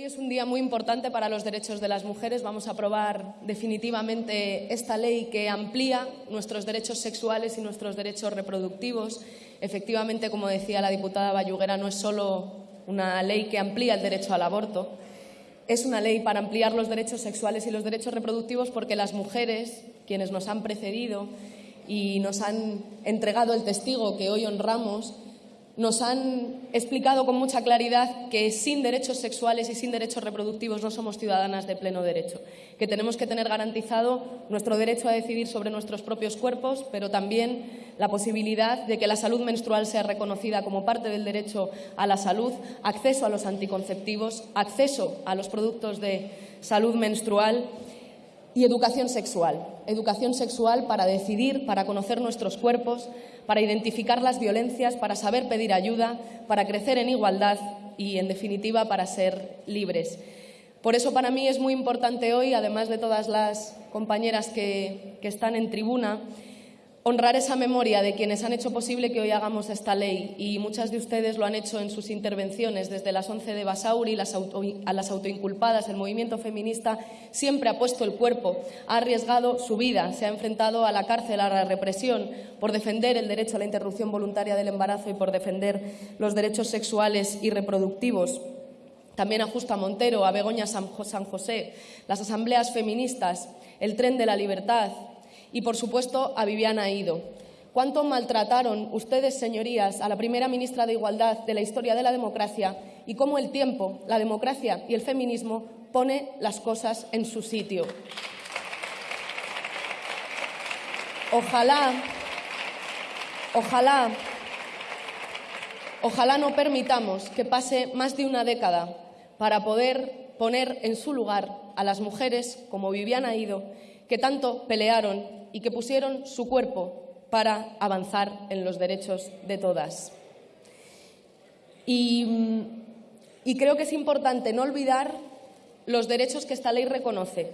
Hoy es un día muy importante para los derechos de las mujeres. Vamos a aprobar definitivamente esta ley que amplía nuestros derechos sexuales y nuestros derechos reproductivos. Efectivamente, como decía la diputada Bayuguera, no es solo una ley que amplía el derecho al aborto, es una ley para ampliar los derechos sexuales y los derechos reproductivos porque las mujeres, quienes nos han precedido y nos han entregado el testigo que hoy honramos, nos han explicado con mucha claridad que sin derechos sexuales y sin derechos reproductivos no somos ciudadanas de pleno derecho, que tenemos que tener garantizado nuestro derecho a decidir sobre nuestros propios cuerpos, pero también la posibilidad de que la salud menstrual sea reconocida como parte del derecho a la salud, acceso a los anticonceptivos, acceso a los productos de salud menstrual y educación sexual. Educación sexual para decidir, para conocer nuestros cuerpos, para identificar las violencias, para saber pedir ayuda, para crecer en igualdad y, en definitiva, para ser libres. Por eso, para mí es muy importante hoy, además de todas las compañeras que, que están en tribuna, honrar esa memoria de quienes han hecho posible que hoy hagamos esta ley y muchas de ustedes lo han hecho en sus intervenciones, desde las 11 de Basauri las a las autoinculpadas. El movimiento feminista siempre ha puesto el cuerpo, ha arriesgado su vida, se ha enfrentado a la cárcel, a la represión, por defender el derecho a la interrupción voluntaria del embarazo y por defender los derechos sexuales y reproductivos también a Justa Montero, a Begoña San José, las asambleas feministas, el tren de la libertad, y, por supuesto, a Viviana Ido. ¿Cuánto maltrataron ustedes, señorías, a la primera ministra de Igualdad de la historia de la democracia y cómo el tiempo, la democracia y el feminismo pone las cosas en su sitio? Ojalá, ojalá, ojalá no permitamos que pase más de una década para poder poner en su lugar a las mujeres como Viviana Ido, que tanto pelearon y que pusieron su cuerpo para avanzar en los derechos de todas. Y, y, creo que es importante no olvidar los derechos que esta ley reconoce.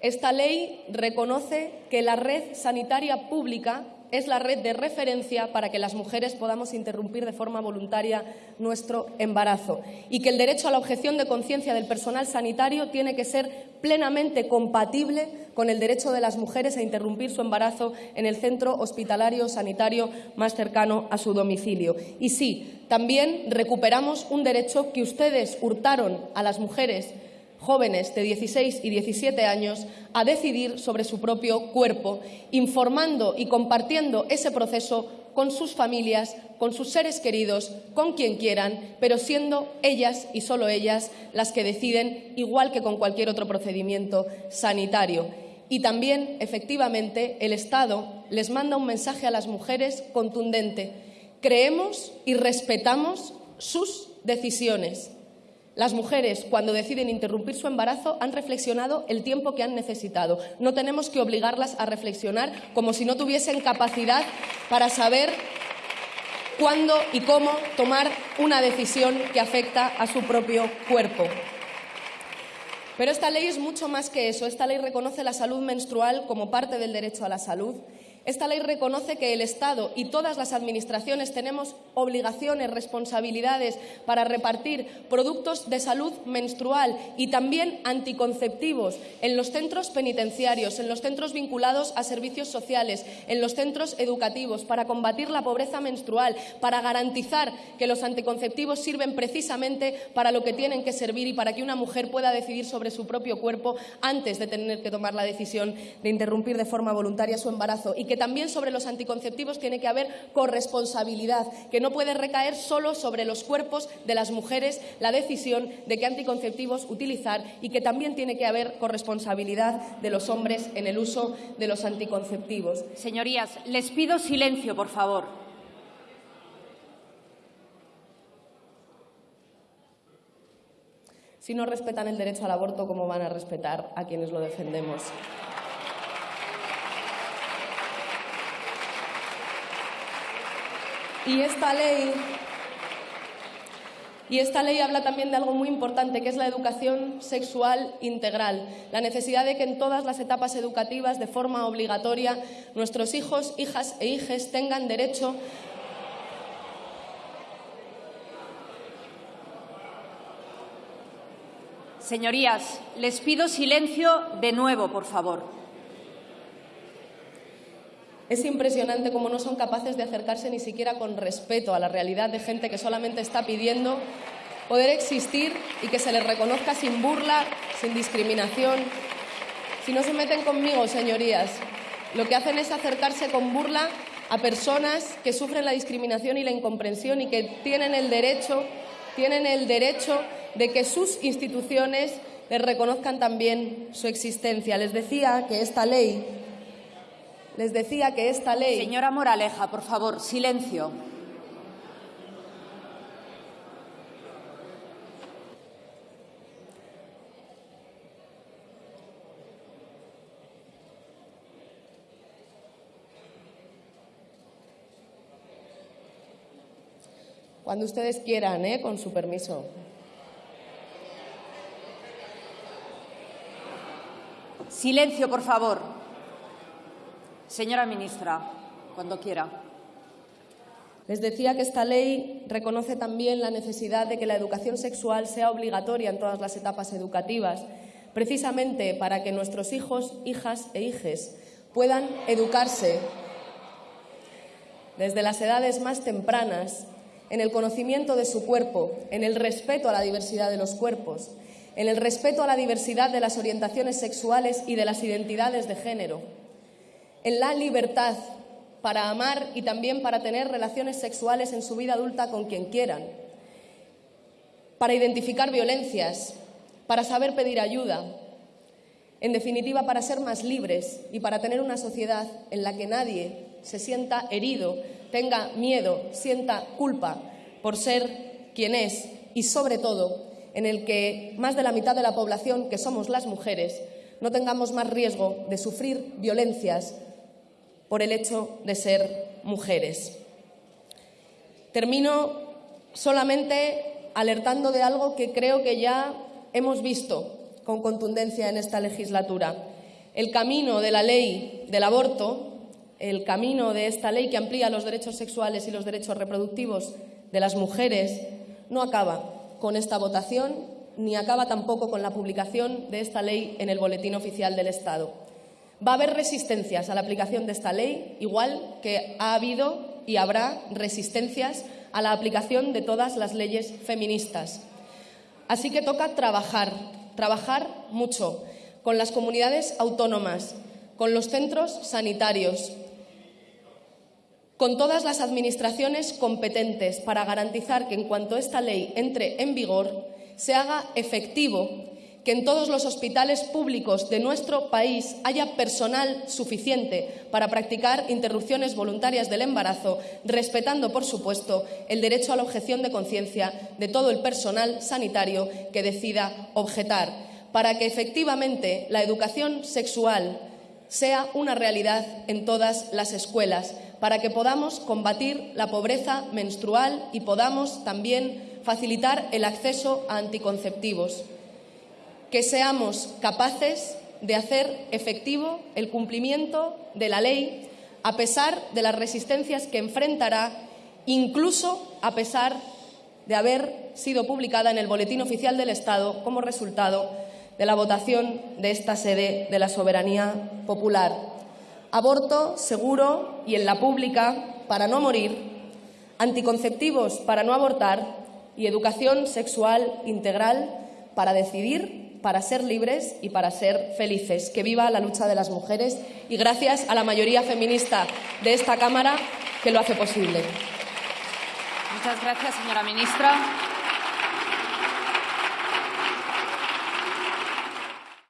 Esta ley reconoce que la red sanitaria pública es la red de referencia para que las mujeres podamos interrumpir de forma voluntaria nuestro embarazo y que el derecho a la objeción de conciencia del personal sanitario tiene que ser plenamente compatible con el derecho de las mujeres a interrumpir su embarazo en el centro hospitalario sanitario más cercano a su domicilio. Y sí, también recuperamos un derecho que ustedes hurtaron a las mujeres jóvenes de 16 y 17 años a decidir sobre su propio cuerpo, informando y compartiendo ese proceso con sus familias, con sus seres queridos, con quien quieran, pero siendo ellas y solo ellas las que deciden, igual que con cualquier otro procedimiento sanitario. Y también, efectivamente, el Estado les manda un mensaje a las mujeres contundente. Creemos y respetamos sus decisiones. Las mujeres, cuando deciden interrumpir su embarazo, han reflexionado el tiempo que han necesitado. No tenemos que obligarlas a reflexionar como si no tuviesen capacidad para saber cuándo y cómo tomar una decisión que afecta a su propio cuerpo. Pero esta ley es mucho más que eso. Esta ley reconoce la salud menstrual como parte del derecho a la salud esta ley reconoce que el Estado y todas las administraciones tenemos obligaciones, responsabilidades para repartir productos de salud menstrual y también anticonceptivos en los centros penitenciarios, en los centros vinculados a servicios sociales, en los centros educativos, para combatir la pobreza menstrual, para garantizar que los anticonceptivos sirven precisamente para lo que tienen que servir y para que una mujer pueda decidir sobre su propio cuerpo antes de tener que tomar la decisión de interrumpir de forma voluntaria su embarazo y que también sobre los anticonceptivos tiene que haber corresponsabilidad, que no puede recaer solo sobre los cuerpos de las mujeres la decisión de qué anticonceptivos utilizar y que también tiene que haber corresponsabilidad de los hombres en el uso de los anticonceptivos. Señorías, les pido silencio, por favor. Si no respetan el derecho al aborto, ¿cómo van a respetar a quienes lo defendemos? Y esta ley y esta ley habla también de algo muy importante, que es la educación sexual integral, la necesidad de que en todas las etapas educativas, de forma obligatoria, nuestros hijos, hijas e hijes tengan derecho Señorías, les pido silencio de nuevo, por favor. Es impresionante cómo no son capaces de acercarse ni siquiera con respeto a la realidad de gente que solamente está pidiendo poder existir y que se les reconozca sin burla, sin discriminación. Si no se meten conmigo, señorías, lo que hacen es acercarse con burla a personas que sufren la discriminación y la incomprensión y que tienen el derecho, tienen el derecho de que sus instituciones les reconozcan también su existencia. Les decía que esta ley les decía que esta ley Señora Moraleja, por favor, silencio. Cuando ustedes quieran, ¿eh? con su permiso. Silencio, por favor. Señora ministra, cuando quiera. Les decía que esta ley reconoce también la necesidad de que la educación sexual sea obligatoria en todas las etapas educativas, precisamente para que nuestros hijos, hijas e hijes puedan educarse desde las edades más tempranas en el conocimiento de su cuerpo, en el respeto a la diversidad de los cuerpos, en el respeto a la diversidad de las orientaciones sexuales y de las identidades de género, en la libertad para amar y también para tener relaciones sexuales en su vida adulta con quien quieran, para identificar violencias, para saber pedir ayuda, en definitiva para ser más libres y para tener una sociedad en la que nadie se sienta herido, tenga miedo, sienta culpa por ser quien es y sobre todo en el que más de la mitad de la población, que somos las mujeres, no tengamos más riesgo de sufrir violencias por el hecho de ser mujeres. Termino solamente alertando de algo que creo que ya hemos visto con contundencia en esta legislatura. El camino de la ley del aborto, el camino de esta ley que amplía los derechos sexuales y los derechos reproductivos de las mujeres, no acaba con esta votación ni acaba tampoco con la publicación de esta ley en el Boletín Oficial del Estado. Va a haber resistencias a la aplicación de esta ley, igual que ha habido y habrá resistencias a la aplicación de todas las leyes feministas. Así que toca trabajar, trabajar mucho con las comunidades autónomas, con los centros sanitarios, con todas las administraciones competentes para garantizar que en cuanto esta ley entre en vigor se haga efectivo que en todos los hospitales públicos de nuestro país haya personal suficiente para practicar interrupciones voluntarias del embarazo, respetando, por supuesto, el derecho a la objeción de conciencia de todo el personal sanitario que decida objetar, para que efectivamente la educación sexual sea una realidad en todas las escuelas para que podamos combatir la pobreza menstrual y podamos también facilitar el acceso a anticonceptivos. Que seamos capaces de hacer efectivo el cumplimiento de la ley a pesar de las resistencias que enfrentará, incluso a pesar de haber sido publicada en el Boletín Oficial del Estado como resultado de la votación de esta sede de la soberanía popular. Aborto seguro y en la pública para no morir, anticonceptivos para no abortar y educación sexual integral para decidir, para ser libres y para ser felices. Que viva la lucha de las mujeres y gracias a la mayoría feminista de esta Cámara que lo hace posible. Muchas gracias, señora ministra.